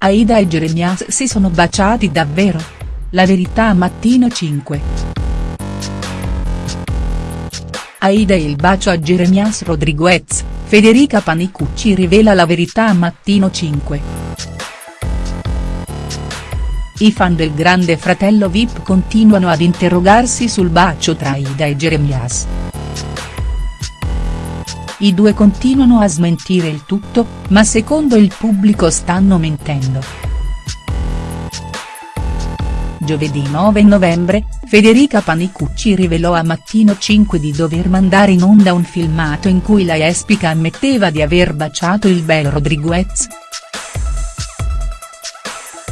Aida e Jeremias si sono baciati davvero? La verità Mattino 5. Aida e il bacio a Jeremias Rodriguez, Federica Panicucci rivela la verità a Mattino 5. I fan del grande fratello Vip continuano ad interrogarsi sul bacio tra Aida e Jeremias. I due continuano a smentire il tutto, ma secondo il pubblico stanno mentendo. Giovedì 9 novembre, Federica Panicucci rivelò a Mattino 5 di dover mandare in onda un filmato in cui la Espica ammetteva di aver baciato il bel Rodriguez.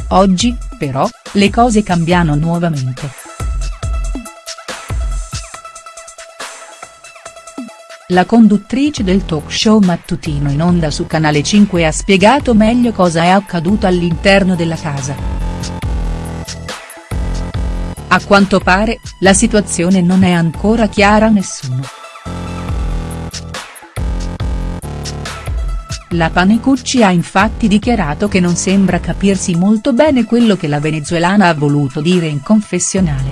Oggi, però, le cose cambiano nuovamente. La conduttrice del talk show mattutino in onda su Canale 5 ha spiegato meglio cosa è accaduto all'interno della casa. A quanto pare, la situazione non è ancora chiara a nessuno. La Panecucci ha infatti dichiarato che non sembra capirsi molto bene quello che la venezuelana ha voluto dire in confessionale.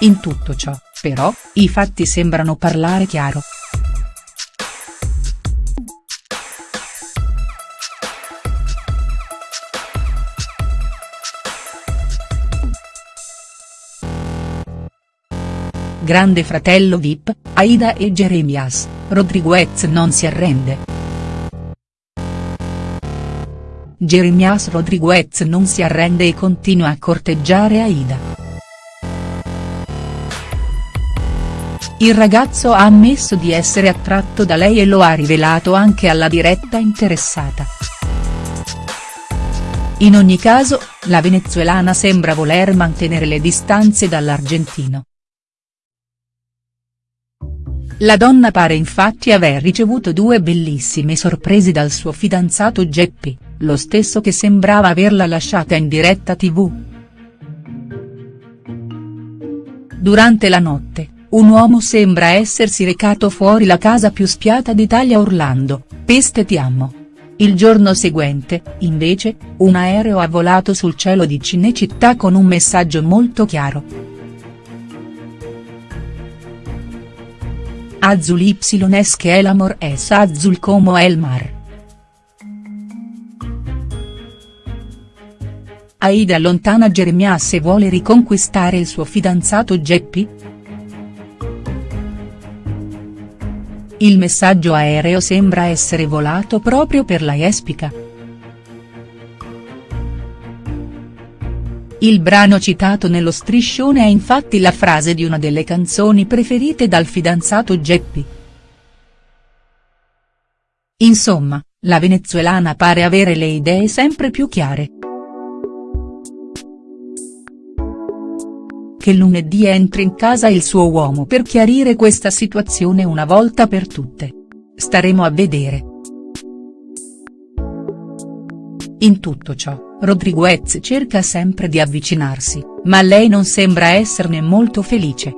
In tutto ciò, però, i fatti sembrano parlare chiaro. Grande fratello Vip, Aida e Jeremias, Rodriguez non si arrende. Jeremias Rodriguez non si arrende e continua a corteggiare Aida. Il ragazzo ha ammesso di essere attratto da lei e lo ha rivelato anche alla diretta interessata. In ogni caso, la venezuelana sembra voler mantenere le distanze dall'argentino. La donna pare infatti aver ricevuto due bellissime sorprese dal suo fidanzato Geppi, lo stesso che sembrava averla lasciata in diretta tv. Durante la notte, un uomo sembra essersi recato fuori la casa più spiata d'Italia Orlando, Peste ti amo. Il giorno seguente, invece, un aereo ha volato sul cielo di Cinecittà con un messaggio molto chiaro. Azul y es que el amor es azul como el mar. Aida allontana Jeremias e vuole riconquistare il suo fidanzato Geppi?. Il messaggio aereo sembra essere volato proprio per la Jespica. Il brano citato nello striscione è infatti la frase di una delle canzoni preferite dal fidanzato Geppi. Insomma, la venezuelana pare avere le idee sempre più chiare. Che lunedì entri in casa il suo uomo per chiarire questa situazione una volta per tutte. Staremo a vedere. In tutto ciò, Rodriguez cerca sempre di avvicinarsi, ma lei non sembra esserne molto felice.